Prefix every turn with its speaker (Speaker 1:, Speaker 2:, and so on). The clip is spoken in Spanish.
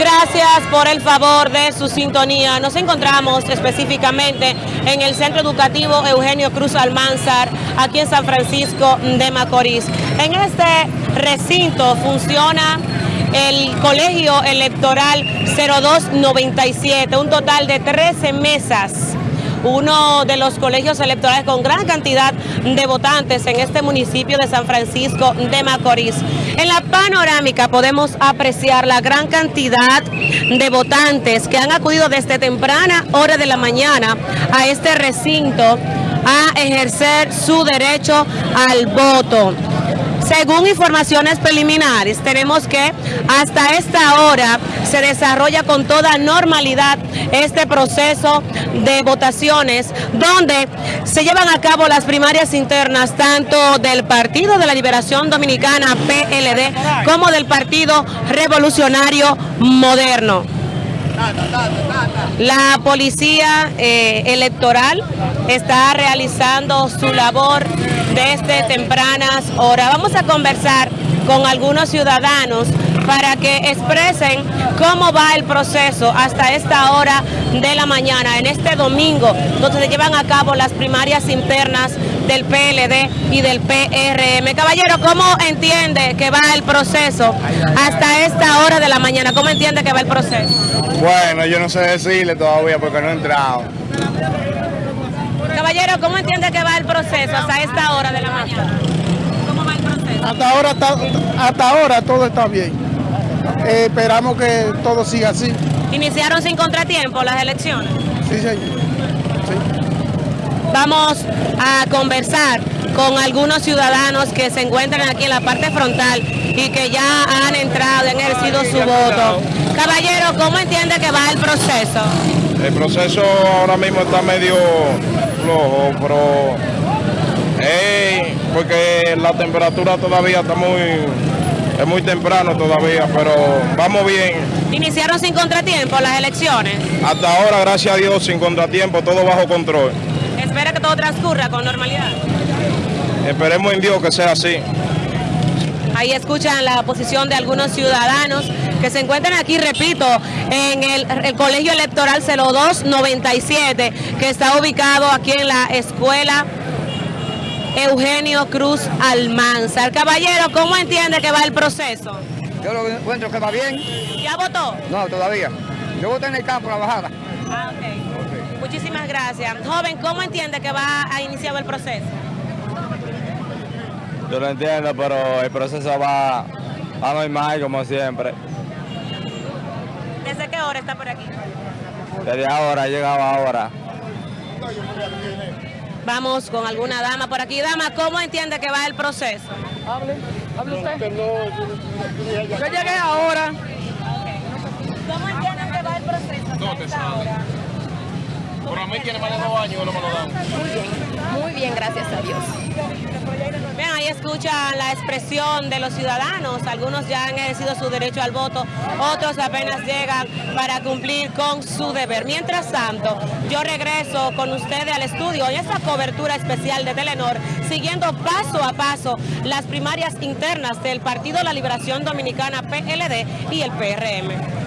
Speaker 1: Gracias por el favor de su sintonía. Nos encontramos específicamente en el Centro Educativo Eugenio Cruz Almanzar, aquí en San Francisco de Macorís. En este recinto funciona el Colegio Electoral 0297, un total de 13 mesas uno de los colegios electorales con gran cantidad de votantes en este municipio de San Francisco de Macorís. En la panorámica podemos apreciar la gran cantidad de votantes que han acudido desde temprana hora de la mañana a este recinto a ejercer su derecho al voto. Según informaciones preliminares, tenemos que hasta esta hora se desarrolla con toda normalidad este proceso de votaciones donde se llevan a cabo las primarias internas tanto del Partido de la Liberación Dominicana, PLD, como del Partido Revolucionario Moderno. La policía eh, electoral está realizando su labor desde tempranas horas. Vamos a conversar con algunos ciudadanos para que expresen cómo va el proceso hasta esta hora de la mañana, en este domingo, donde se llevan a cabo las primarias internas del PLD y del PRM. Caballero, ¿cómo entiende que va el proceso hasta esta hora de la mañana? ¿Cómo entiende que va el proceso?
Speaker 2: Bueno, yo no sé decirle todavía porque no he entrado.
Speaker 1: Caballero, ¿cómo entiende que va el proceso hasta esta hora de la mañana? ¿Cómo va el proceso?
Speaker 3: Hasta ahora, hasta ahora todo está bien. Eh, esperamos que todo siga así.
Speaker 1: ¿Iniciaron sin contratiempo las elecciones?
Speaker 3: Sí, señor. Sí.
Speaker 1: Vamos a conversar con algunos ciudadanos que se encuentran aquí en la parte frontal y que ya han entrado y han ejercido su voto. Caballero, ¿cómo entiende que va el proceso?
Speaker 2: El proceso ahora mismo está medio flojo, pero porque la temperatura todavía está muy, es muy temprano todavía, pero vamos bien.
Speaker 1: ¿Iniciaron sin contratiempo las elecciones?
Speaker 2: Hasta ahora, gracias a Dios, sin contratiempo, todo bajo control.
Speaker 1: ¿Espera que todo transcurra con normalidad?
Speaker 2: Esperemos en Dios que sea así.
Speaker 1: Ahí escuchan la posición de algunos ciudadanos que se encuentran aquí, repito, en el, Colegio Electoral 0297, que está ubicado aquí en la escuela Eugenio Cruz Almanzar. Caballero, ¿cómo entiende que va el proceso?
Speaker 4: Yo lo encuentro que va bien.
Speaker 1: ¿Ya votó?
Speaker 4: No, todavía. Yo voté en el campo, la bajada.
Speaker 1: Ah, ok. Muchísimas gracias. Joven, ¿cómo entiende que va a iniciar el proceso?
Speaker 2: Yo lo entiendo, pero el proceso va a normal como siempre.
Speaker 1: ¿Desde qué hora está por aquí?
Speaker 2: Desde ahora, llegaba ahora.
Speaker 1: Vamos con alguna dama por aquí. Dama, ¿cómo entiende que va el proceso?
Speaker 3: Hable, hable usted. Yo llegué ahora.
Speaker 1: ¿Cómo entiende que va el proceso? No, te
Speaker 2: Pero a mí tiene más de dos años no me lo dan.
Speaker 1: Muy bien, gracias a Dios. Vean, ahí escuchan la expresión de los ciudadanos. Algunos ya han ejercido su derecho al voto, otros apenas llegan para cumplir con su deber. Mientras tanto, yo regreso con ustedes al estudio en esta cobertura especial de Telenor, siguiendo paso a paso las primarias internas del Partido la Liberación Dominicana PLD y el PRM.